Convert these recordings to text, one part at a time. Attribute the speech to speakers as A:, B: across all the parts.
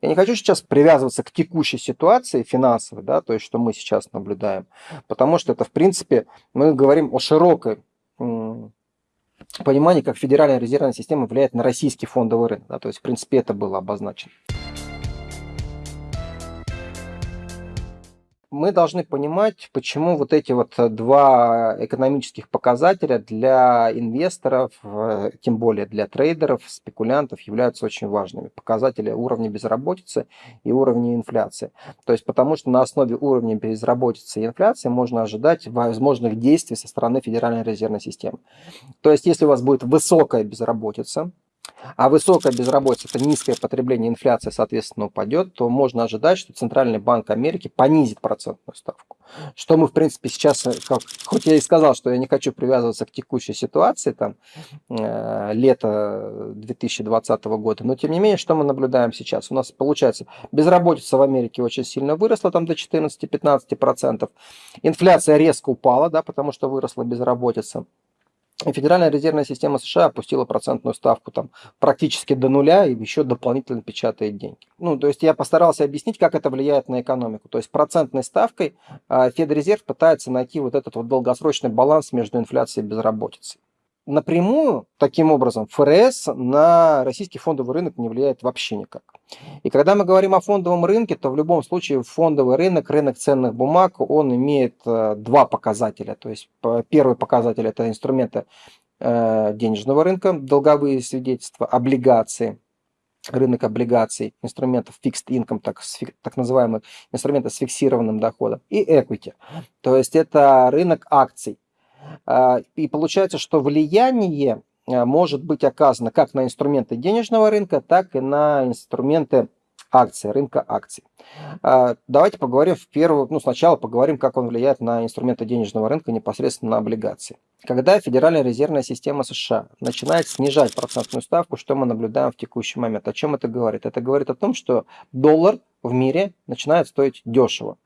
A: Я не хочу сейчас привязываться к текущей ситуации финансовой, да, то есть что мы сейчас наблюдаем, потому что это, в принципе, мы говорим о широкой понимании, как Федеральная резервная система влияет на российский фондовый рынок. Да, то есть, в принципе, это было обозначено. Мы должны понимать, почему вот эти вот два экономических показателя для инвесторов, э, тем более для трейдеров, спекулянтов, являются очень важными. Показатели уровня безработицы и уровня инфляции. То есть потому что на основе уровня безработицы и инфляции можно ожидать возможных действий со стороны Федеральной резервной системы. То есть если у вас будет высокая безработица, а высокая безработица, это низкое потребление, инфляция, соответственно, упадет, то можно ожидать, что Центральный банк Америки понизит процентную ставку. Что мы, в принципе, сейчас, э, как, хоть я и сказал, что я не хочу привязываться к текущей ситуации, там, э, лето 2020 года, но тем не менее, что мы наблюдаем сейчас? У нас, получается, безработица в Америке очень сильно выросла, там до 14-15%, инфляция резко упала, да, потому что выросла безработица. Федеральная резервная система США опустила процентную ставку там практически до нуля и еще дополнительно печатает деньги. Ну, то есть я постарался объяснить, как это влияет на экономику. То есть процентной ставкой а, Федрезерв пытается найти вот этот вот долгосрочный баланс между инфляцией и безработицей напрямую, таким образом, ФРС на российский фондовый рынок не влияет вообще никак. И когда мы говорим о фондовом рынке, то в любом случае фондовый рынок, рынок ценных бумаг, он имеет э, два показателя. То есть первый показатель – это инструменты э, денежного рынка, долговые свидетельства, облигации, рынок облигаций, инструментов fixed income, так, так называемых инструментов с фиксированным доходом, и equity. То есть это рынок акций. А, и получается, что влияние а, может быть оказано как на инструменты денежного рынка, так и на инструменты акций, рынка акций. А, давайте поговорим в первую, ну сначала поговорим, как он влияет на инструменты денежного рынка, непосредственно на облигации. Когда Федеральная резервная система США начинает снижать процентную ставку, что мы наблюдаем в текущий момент? О чем это говорит? Это говорит о том, что доллар в мире начинает стоить дешево.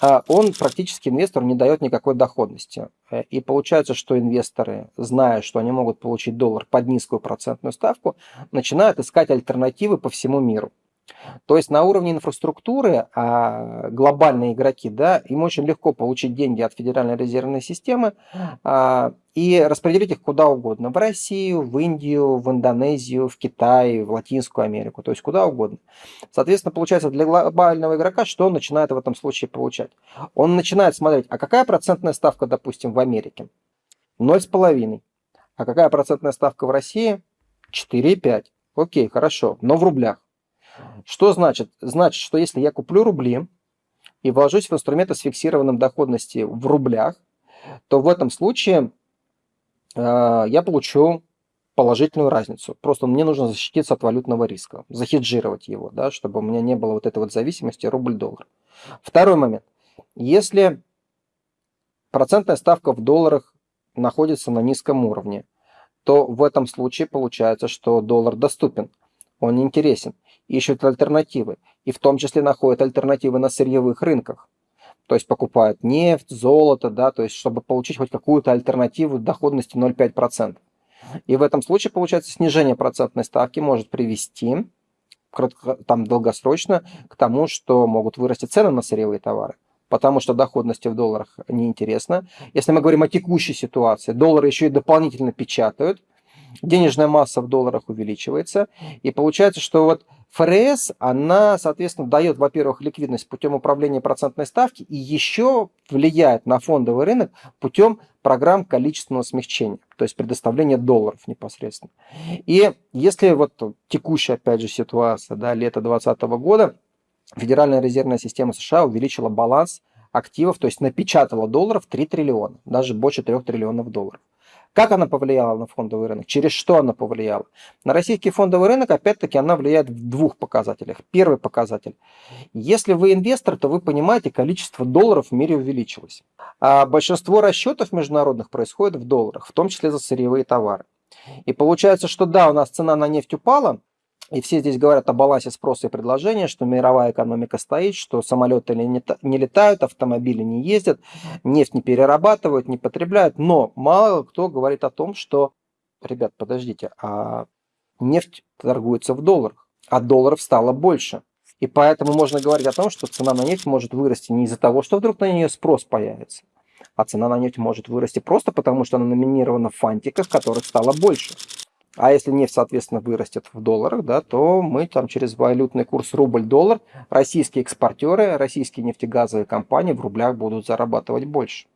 A: А он практически инвестору не дает никакой доходности. Э, и получается, что инвесторы, зная, что они могут получить доллар под низкую процентную ставку, начинают искать альтернативы по всему миру. То есть на уровне инфраструктуры а, глобальные игроки, да, им очень легко получить деньги от Федеральной резервной системы а, и распределить их куда угодно. В Россию, в Индию, в Индонезию, в Китай, в Латинскую Америку, то есть куда угодно. Соответственно, получается для глобального игрока, что он начинает в этом случае получать? Он начинает смотреть, а какая процентная ставка, допустим, в Америке? 0,5. А какая процентная ставка в России? 4,5. Окей, хорошо, но в рублях. Что значит? Значит, что если я куплю рубли и вложусь в инструменты с фиксированным доходностью в рублях, то в этом случае э, я получу положительную разницу. Просто мне нужно защититься от валютного риска, захеджировать его, да, чтобы у меня не было вот этой вот зависимости рубль-доллар. Второй момент. Если процентная ставка в долларах находится на низком уровне, то в этом случае получается, что доллар доступен, он интересен ищут альтернативы, и в том числе находят альтернативы на сырьевых рынках. То есть покупают нефть, золото, да, то есть чтобы получить хоть какую-то альтернативу доходности 0,5%. И в этом случае, получается, снижение процентной ставки может привести там долгосрочно к тому, что могут вырасти цены на сырьевые товары потому что доходности в долларах неинтересно. Если мы говорим о текущей ситуации, доллары еще и дополнительно печатают, денежная масса в долларах увеличивается, и получается, что вот ФРС, она, соответственно, дает, во-первых, ликвидность путем управления процентной ставки и еще влияет на фондовый рынок путем программ количественного смягчения, то есть предоставления долларов непосредственно. И если вот текущая, опять же, ситуация, да, лето 2020 года, Федеральная резервная система США увеличила баланс активов, то есть напечатала долларов 3 триллиона, даже больше 3 триллионов долларов. Как она повлияла на фондовый рынок? Через что она повлияла? На российский фондовый рынок, опять-таки, она влияет в двух показателях. Первый показатель. Если вы инвестор, то вы понимаете, количество долларов в мире увеличилось. А большинство расчетов международных происходит в долларах, в том числе за сырьевые товары. И получается, что да, у нас цена на нефть упала, и все здесь говорят о балансе спроса и предложения, что мировая экономика стоит, что самолеты не летают, автомобили не ездят, нефть не перерабатывают, не потребляют. Но мало кто говорит о том, что, ребят, подождите, а нефть торгуется в долларах, а долларов стало больше. И поэтому можно говорить о том, что цена на нефть может вырасти не из-за того, что вдруг на нее спрос появится, а цена на нефть может вырасти просто потому, что она номинирована в фантиках, которых стало больше. А если нефть, соответственно, вырастет в долларах, да, то мы там через валютный курс рубль-доллар, российские экспортеры, российские нефтегазовые компании в рублях будут зарабатывать больше.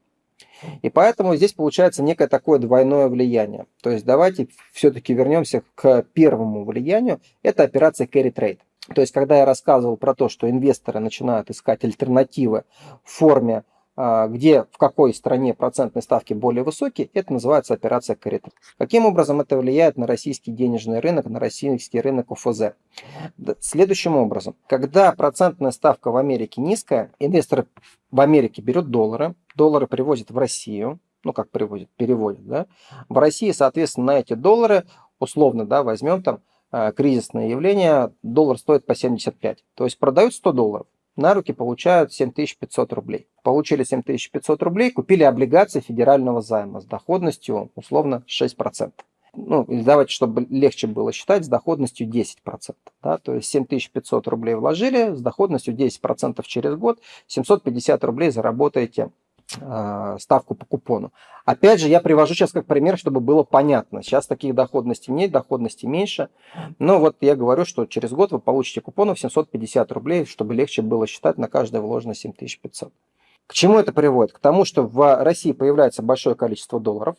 A: И поэтому здесь получается некое такое двойное влияние. То есть давайте все-таки вернемся к первому влиянию. Это операция carry trade. То есть, когда я рассказывал про то, что инвесторы начинают искать альтернативы в форме, где в какой стране процентные ставки более высокие, это называется операция корректор. Каким образом это влияет на российский денежный рынок, на российский рынок ОФЗ? Следующим образом. Когда процентная ставка в Америке низкая, инвестор в Америке берет доллары, доллары привозят в Россию, ну как привозят, переводят, да, в России, соответственно, на эти доллары, условно, да, возьмем там Э, кризисное явление, доллар стоит по 75. То есть продают 100 долларов, на руки получают 7500 рублей. Получили 7500 рублей, купили облигации федерального займа с доходностью условно 6%. Ну, давайте, чтобы легче было считать, с доходностью 10%. Да? То есть 7500 рублей вложили, с доходностью 10% через год, 750 рублей заработаете ставку по купону. Опять же, я привожу сейчас как пример, чтобы было понятно. Сейчас таких доходностей нет, доходности меньше. Но вот я говорю, что через год вы получите купонов 750 рублей, чтобы легче было считать на каждое вложено 7500. К чему это приводит? К тому, что в России появляется большое количество долларов.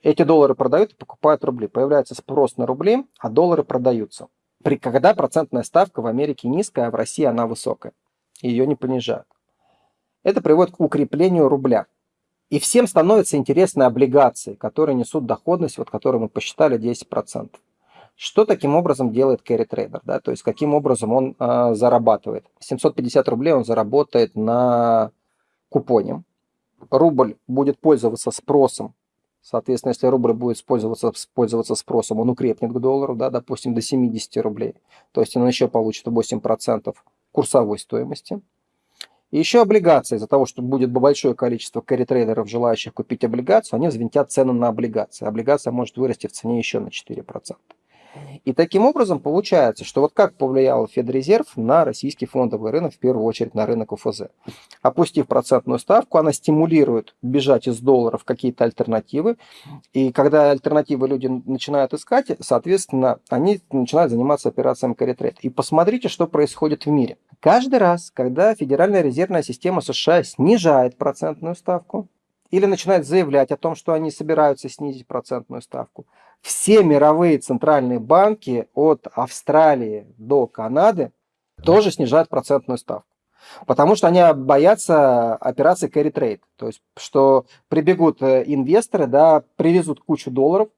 A: Эти доллары продают и покупают рубли. Появляется спрос на рубли, а доллары продаются. При, когда процентная ставка в Америке низкая, а в России она высокая. Ее не понижают. Это приводит к укреплению рубля. И всем становятся интересны облигации, которые несут доходность, вот которую мы посчитали 10%. Что таким образом делает carry trader? Да? То есть каким образом он э, зарабатывает? 750 рублей он заработает на купоне. Рубль будет пользоваться спросом. Соответственно, если рубль будет пользоваться, пользоваться спросом, он укрепнет к доллару, да, допустим, до 70 рублей. То есть он еще получит 8% курсовой стоимости. Еще облигации, из-за того, что будет большое количество карри-трейдеров, желающих купить облигацию, они взвинтят цену на облигации. Облигация может вырасти в цене еще на 4%. И таким образом получается, что вот как повлиял Федрезерв на российский фондовый рынок, в первую очередь на рынок ОФЗ. Опустив процентную ставку, она стимулирует бежать из долларов какие-то альтернативы. И когда альтернативы люди начинают искать, соответственно, они начинают заниматься операциями trade. И посмотрите, что происходит в мире. Каждый раз, когда Федеральная резервная система США снижает процентную ставку, или начинает заявлять о том, что они собираются снизить процентную ставку. Все мировые центральные банки от Австралии до Канады тоже снижают процентную ставку. Потому что они боятся операции carry trade. То есть, что прибегут э, инвесторы, да, привезут кучу долларов,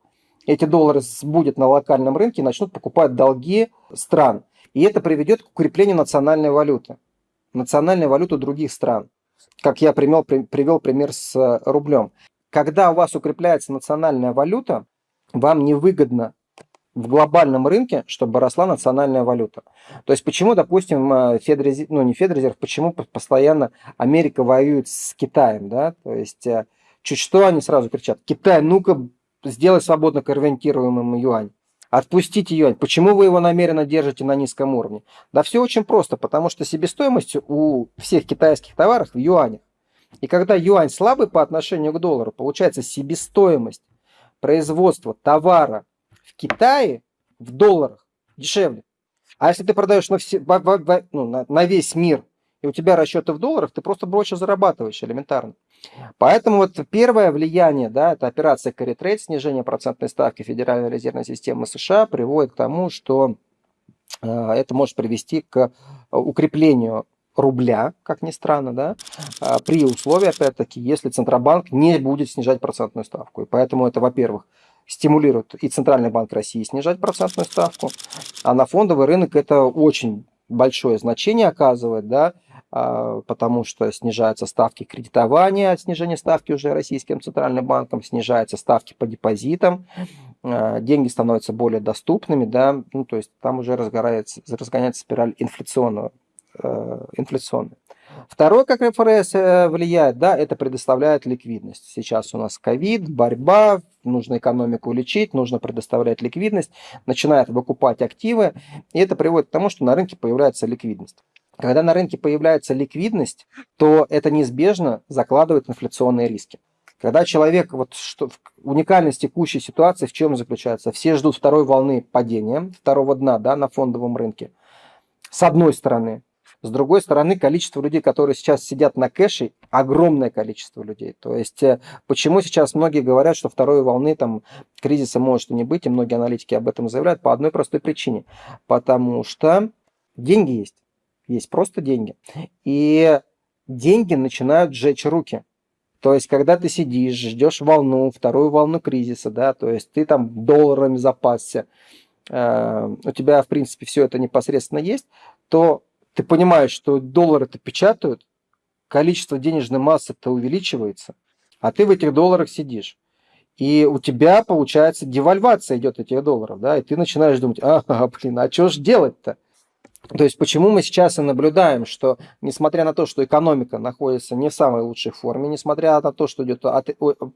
A: эти доллары будет на локальном рынке и начнут покупать долги стран. И это приведет к укреплению национальной валюты. Национальной валюты других стран как я привел, привел пример с э, рублем. Когда у вас укрепляется национальная валюта, вам невыгодно в глобальном рынке, чтобы росла национальная валюта. То есть почему, допустим, э, Федрезерв, ну не Федрезерв, почему постоянно Америка воюет с Китаем, да? То есть э, чуть что они сразу кричат, Китай, ну-ка сделай свободно конвертируемым юань. Отпустите юань. Почему вы его намеренно держите на низком уровне? Да все очень просто, потому что себестоимость у всех китайских товаров в юанях. И когда юань слабый по отношению к доллару, получается себестоимость производства товара в Китае в долларах дешевле. А если ты продаешь на, все, ну, на, на весь мир, и у тебя расчеты в долларах, ты просто больше зарабатываешь элементарно. Поэтому вот первое влияние, да, это операция carry trade, снижение процентной ставки Федеральной резервной системы США приводит к тому, что э, это может привести к укреплению рубля, как ни странно, да, э, при условии, опять-таки, если Центробанк не будет снижать процентную ставку. И поэтому это, во-первых, стимулирует и Центральный банк России снижать процентную ставку, а на фондовый рынок это очень большое значение оказывает, да, а, потому что снижаются ставки кредитования, снижение ставки уже российским центральным банком, снижаются ставки по депозитам, а, деньги становятся более доступными, да, ну, то есть там уже разгорается, разгоняется спираль инфляционного, э, инфляционная. Второе, как ФРС э, влияет, да, это предоставляет ликвидность. Сейчас у нас ковид, борьба, нужно экономику лечить, нужно предоставлять ликвидность, начинает выкупать активы, и это приводит к тому, что на рынке появляется ликвидность. Когда на рынке появляется ликвидность, то это неизбежно закладывает инфляционные риски. Когда человек, вот что, уникальность текущей ситуации в чем заключается? Все ждут второй волны падения, второго дна да, на фондовом рынке. С одной стороны. С другой стороны, количество людей, которые сейчас сидят на кэше, огромное количество людей. То есть, э, почему сейчас многие говорят, что второй волны там, кризиса может и не быть, и многие аналитики об этом заявляют, по одной простой причине. Потому что деньги есть. Есть просто деньги. И деньги начинают сжечь руки. То есть, когда ты сидишь, ждешь волну, вторую волну кризиса, да, то есть ты там долларами запасся, э, у тебя, в принципе, все это непосредственно есть, то ты понимаешь, что доллары-то печатают, количество денежной массы-то увеличивается, а ты в этих долларах сидишь. И у тебя, получается, девальвация идет этих долларов, да, и ты начинаешь думать, ага, блин, а что же делать-то? То есть почему мы сейчас и наблюдаем, что несмотря на то, что экономика находится не в самой лучшей форме, несмотря на то, что идет от,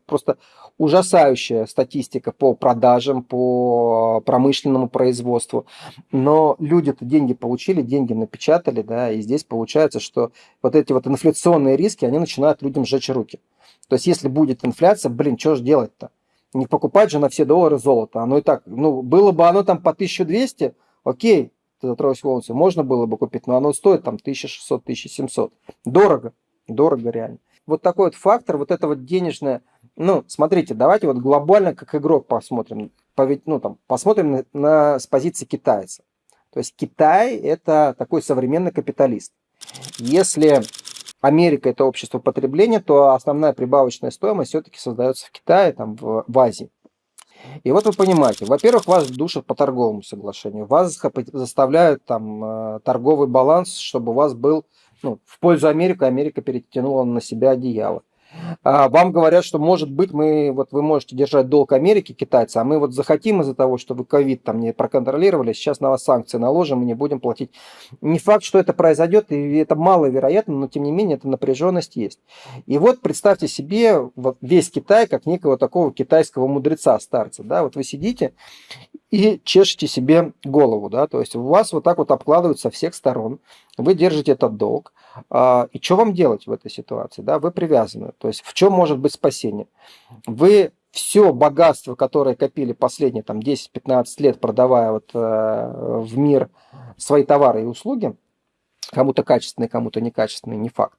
A: просто ужасающая статистика по продажам, по промышленному производству, но люди-то деньги получили, деньги напечатали, да, и здесь получается, что вот эти вот инфляционные риски, они начинают людям сжечь руки. То есть если будет инфляция, блин, что же делать-то? Не покупать же на все доллары золото. Оно и так, ну, было бы оно там по 1200, окей, Тройс Волнси можно было бы купить, но оно стоит там 1600-1700. Дорого, дорого реально. Вот такой вот фактор, вот это вот денежное, ну, смотрите, давайте вот глобально как игрок посмотрим, ну, там, посмотрим на, на, с позиции китайца. То есть Китай это такой современный капиталист. Если Америка это общество потребления, то основная прибавочная стоимость все-таки создается в Китае, там, в, в Азии. И вот вы понимаете, во-первых, вас душат по торговому соглашению, вас заставляют там э, торговый баланс, чтобы у вас был ну, в пользу Америки, Америка перетянула на себя одеяло. А вам говорят, что может быть мы, вот вы можете держать долг Америки, китайцы, а мы вот захотим из-за того, что вы ковид там не проконтролировали, сейчас на вас санкции наложим и не будем платить. Не факт, что это произойдет, и это маловероятно, но тем не менее эта напряженность есть. И вот представьте себе вот весь Китай как некого такого китайского мудреца, старца. Да? Вот вы сидите и чешете себе голову, да, то есть у вас вот так вот обкладывают со всех сторон, вы держите этот долг, а, и что вам делать в этой ситуации, да, вы привязаны, то есть в чем может быть спасение? Вы все богатство, которое копили последние там 10-15 лет, продавая вот э, в мир свои товары и услуги, кому-то качественные, кому-то некачественные, не факт,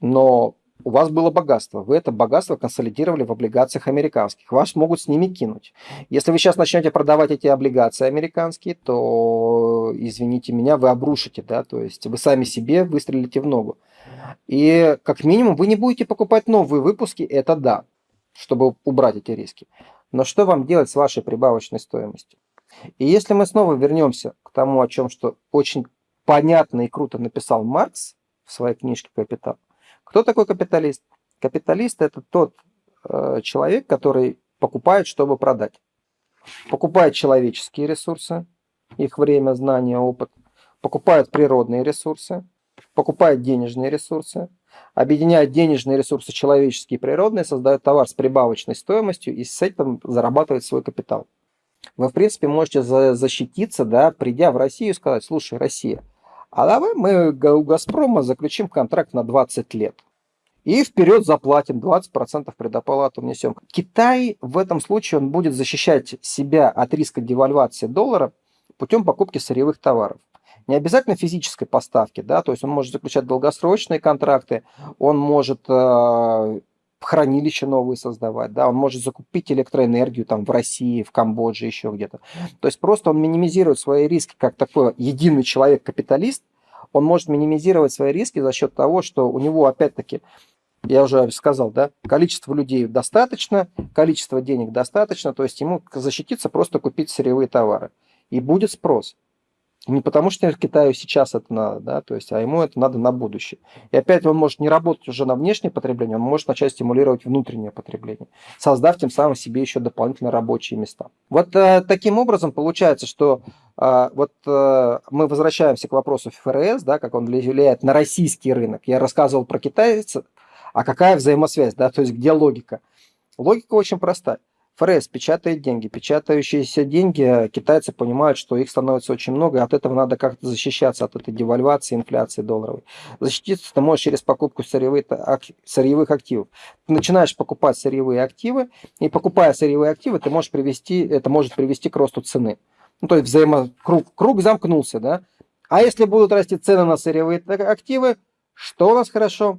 A: но у вас было богатство, вы это богатство консолидировали в облигациях американских, вас могут с ними кинуть. Если вы сейчас начнете продавать эти облигации американские, то, извините меня, вы обрушите, да, то есть вы сами себе выстрелите в ногу. И как минимум вы не будете покупать новые выпуски, это да, чтобы убрать эти риски. Но что вам делать с вашей прибавочной стоимостью? И если мы снова вернемся к тому, о чем что очень понятно и круто написал Маркс в своей книжке «Капитал», кто такой капиталист? Капиталист – это тот э, человек, который покупает, чтобы продать. Покупает человеческие ресурсы, их время, знания, опыт. Покупает природные ресурсы, покупает денежные ресурсы, объединяет денежные ресурсы человеческие и природные, создает товар с прибавочной стоимостью и с этим зарабатывает свой капитал. Вы, в принципе, можете защититься, да, придя в Россию и сказать, слушай, Россия – а давай мы у «Газпрома» заключим контракт на 20 лет. И вперед заплатим, 20% предоплату внесем. Китай в этом случае он будет защищать себя от риска девальвации доллара путем покупки сырьевых товаров. Не обязательно физической поставки, да, то есть он может заключать долгосрочные контракты, он может э, хранилища новые создавать, да, он может закупить электроэнергию там в России, в Камбодже, еще где-то. То есть просто он минимизирует свои риски как такой единый человек-капиталист, он может минимизировать свои риски за счет того, что у него опять-таки я уже сказал, да, количество людей достаточно, количество денег достаточно, то есть ему защититься просто купить сырьевые товары. И будет спрос. Не потому что Китаю сейчас это надо, да, то есть, а ему это надо на будущее. И опять он может не работать уже на внешнее потребление, он может начать стимулировать внутреннее потребление, создав тем самым себе еще дополнительно рабочие места. Вот э, таким образом получается, что э, вот э, мы возвращаемся к вопросу ФРС, да, как он влияет на российский рынок. Я рассказывал про китайцев, а какая взаимосвязь, да, то есть где логика? Логика очень простая. ФРС печатает деньги. Печатающиеся деньги, китайцы понимают, что их становится очень много, и от этого надо как-то защищаться, от этой девальвации, инфляции долларовой. Защититься ты можешь через покупку сырьевых, сырьевых активов. Ты начинаешь покупать сырьевые активы, и покупая сырьевые активы, ты можешь привести, это может привести к росту цены. Ну, то есть взаимо... круг, круг замкнулся, да? А если будут расти цены на сырьевые активы, что у нас хорошо?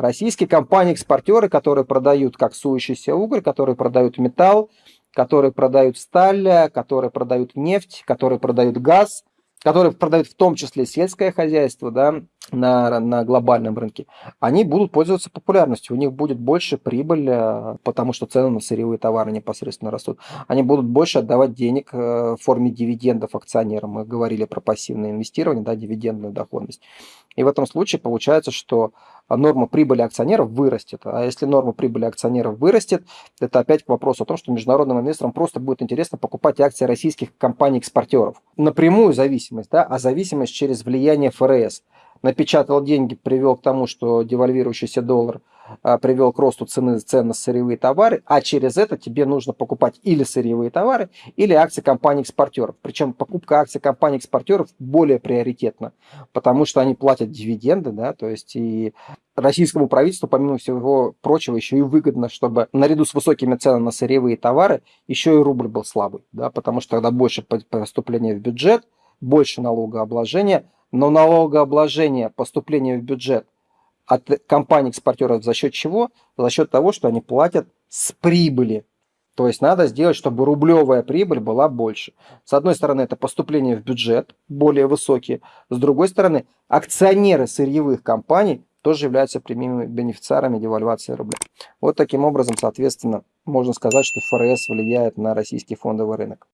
A: Российские компании-экспортеры, которые продают как сующийся уголь, которые продают металл, которые продают сталь, которые продают нефть, которые продают газ, которые продают в том числе сельское хозяйство да, на, на глобальном рынке, они будут пользоваться популярностью. У них будет больше прибыль, э, потому что цены на сырьевые товары непосредственно растут. Они будут больше отдавать денег э, в форме дивидендов акционерам. Мы говорили про пассивное инвестирование, да, дивидендную доходность. И в этом случае получается, что норма прибыли акционеров вырастет. А если норма прибыли акционеров вырастет, это опять к вопросу о том, что международным инвесторам просто будет интересно покупать акции российских компаний-экспортеров. Напрямую зависимость, да, а зависимость через влияние ФРС. Напечатал деньги, привел к тому, что девальвирующийся доллар – а, привел к росту цены цен на сырьевые товары, а через это тебе нужно покупать или сырьевые товары, или акции компаний-экспортеров. Причем покупка акций компаний-экспортеров более приоритетна, потому что они платят дивиденды, да, то есть и российскому правительству, помимо всего прочего, еще и выгодно, чтобы наряду с высокими ценами на сырьевые товары еще и рубль был слабый, да, потому что тогда больше поступления в бюджет, больше налогообложения, но налогообложение, поступление в бюджет – от компаний-экспортеров за счет чего? За счет того, что они платят с прибыли. То есть надо сделать, чтобы рублевая прибыль была больше. С одной стороны, это поступление в бюджет более высокие. С другой стороны, акционеры сырьевых компаний тоже являются прямыми бенефициарами девальвации рубля. Вот таким образом, соответственно, можно сказать, что ФРС влияет на российский фондовый рынок.